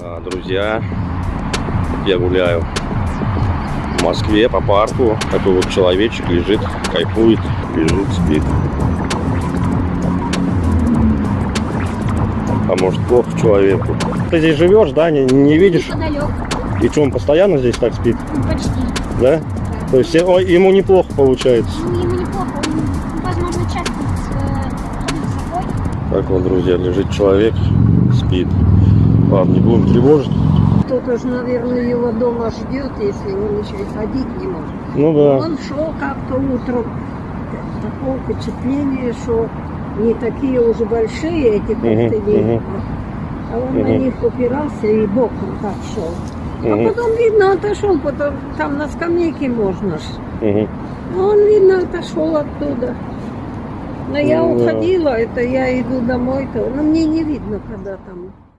А, Друзья, я гуляю в Москве по парку. Такой вот человечек лежит, кайфует, лежит, спит. А может плохо человеку. Ты здесь живешь, да, не, не видишь? Неподалеку. И что, он постоянно здесь так спит, Ну, Почти. да? То есть ой, ему неплохо получается. Ну, ему неплохо. Он, возможно, часто э, ходит с собой. Так вот, друзья, лежит человек, спит. Ладно, не будем тревожить. Кто-то же, наверное, его дома ждет, если он еще и ходить не может. Ну да. Он шел как-то утром, такое впечатление, что не такие уже большие эти костыли, мгм. а он на Мгм. них упирался и боком так шел. А потом, видно, отошел, потом там на скамейке можно ж. мгм. А он, видно, отошел оттуда. Но я Ну да. уходила, это я иду домой-то, но мне не видно, когда там